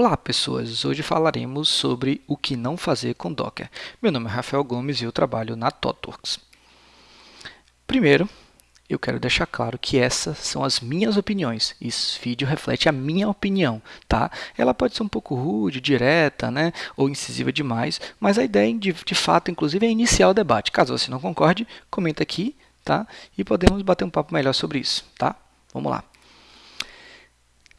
Olá pessoas, hoje falaremos sobre o que não fazer com Docker. Meu nome é Rafael Gomes e eu trabalho na ThoughtWorks. Primeiro, eu quero deixar claro que essas são as minhas opiniões. Esse vídeo reflete a minha opinião, tá? Ela pode ser um pouco rude, direta, né? Ou incisiva demais, mas a ideia de, de fato, inclusive, é iniciar o debate. Caso você não concorde, comenta aqui, tá? E podemos bater um papo melhor sobre isso, tá? Vamos lá.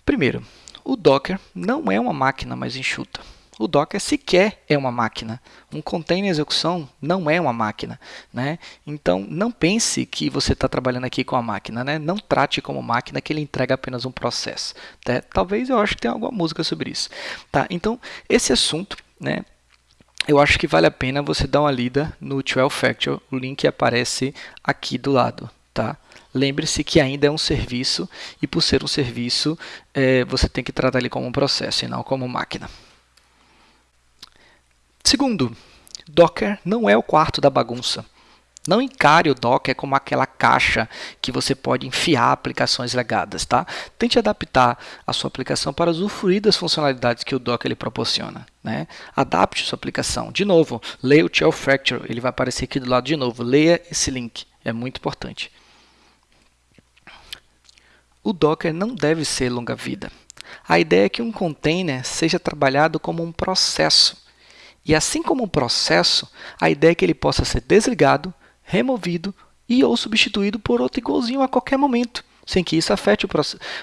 Primeiro, o Docker não é uma máquina mais enxuta. O Docker sequer é uma máquina. Um container execução não é uma máquina. Né? Então, não pense que você está trabalhando aqui com a máquina. Né? Não trate como máquina que ele entrega apenas um processo. Tá? Talvez eu acho que tenha alguma música sobre isso. Tá? Então, esse assunto, né, eu acho que vale a pena você dar uma lida no 12 Factor. O link aparece aqui do lado. Tá? Lembre-se que ainda é um serviço e por ser um serviço, é, você tem que tratar ele como um processo e não como máquina. Segundo, Docker não é o quarto da bagunça. Não encare o Docker como aquela caixa que você pode enfiar aplicações legadas. Tá? Tente adaptar a sua aplicação para usufruir das funcionalidades que o Docker lhe proporciona. Né? Adapte sua aplicação. De novo, leia o Shell Fracture, ele vai aparecer aqui do lado de novo. Leia esse link, é muito importante. O Docker não deve ser longa-vida. A ideia é que um container seja trabalhado como um processo. E assim como um processo, a ideia é que ele possa ser desligado, removido e ou substituído por outro igualzinho a qualquer momento, sem que isso afete o,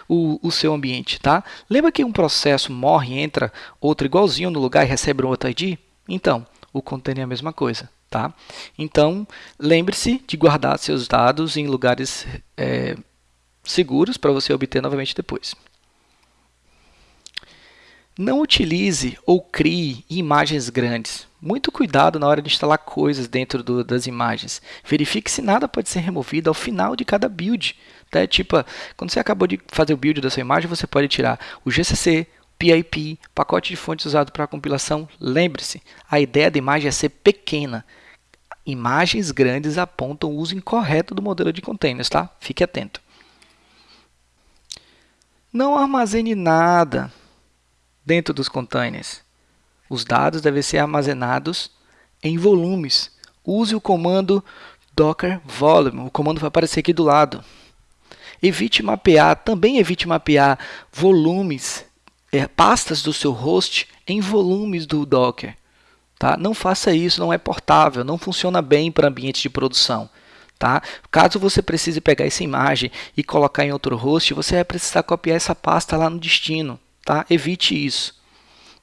o, o seu ambiente. Tá? Lembra que um processo morre, entra outro igualzinho no lugar e recebe um outro ID? Então, o container é a mesma coisa. Tá? Então, lembre-se de guardar seus dados em lugares é, seguros para você obter novamente depois. Não utilize ou crie imagens grandes. Muito cuidado na hora de instalar coisas dentro do, das imagens. Verifique se nada pode ser removido ao final de cada build. Tá? Tipo, quando você acabou de fazer o build da sua imagem, você pode tirar o GCC, PIP, pacote de fontes usado para compilação. Lembre-se, a ideia da imagem é ser pequena. Imagens grandes apontam o uso incorreto do modelo de containers. Tá? Fique atento. Não armazene nada dentro dos containers. Os dados devem ser armazenados em volumes. Use o comando docker volume. O comando vai aparecer aqui do lado. Evite mapear, também evite mapear volumes, é, pastas do seu host em volumes do Docker. Tá? Não faça isso, não é portável, não funciona bem para ambiente de produção. Tá? Caso você precise pegar essa imagem e colocar em outro host, você vai precisar copiar essa pasta lá no destino. Tá? Evite isso.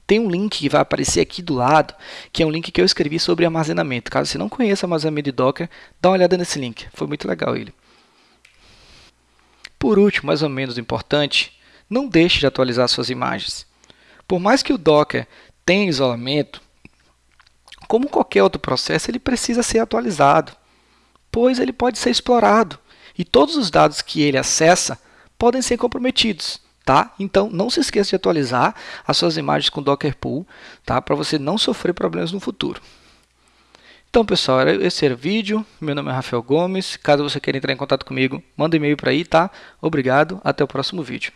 Tem um link que vai aparecer aqui do lado, que é um link que eu escrevi sobre armazenamento. Caso você não conheça armazenamento de Docker, dá uma olhada nesse link. Foi muito legal ele. Por último, mais ou menos importante, não deixe de atualizar suas imagens. Por mais que o Docker tenha isolamento, como qualquer outro processo, ele precisa ser atualizado pois ele pode ser explorado e todos os dados que ele acessa podem ser comprometidos. Tá? Então, não se esqueça de atualizar as suas imagens com Docker Pool tá? para você não sofrer problemas no futuro. Então, pessoal, esse era o vídeo. Meu nome é Rafael Gomes. Caso você queira entrar em contato comigo, manda um e-mail para aí, tá? Obrigado, até o próximo vídeo.